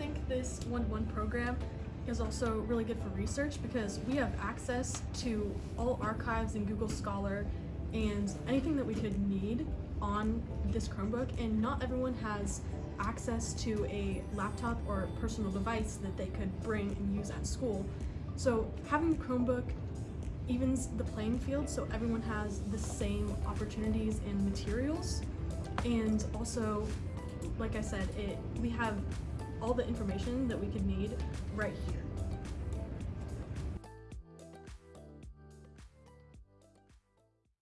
think this one-to-one program is also really good for research because we have access to all archives in Google Scholar and anything that we could need on this Chromebook and not everyone has access to a laptop or personal device that they could bring and use at school. So having Chromebook evens the playing field so everyone has the same opportunities and materials and also like I said it we have all the information that we could need right here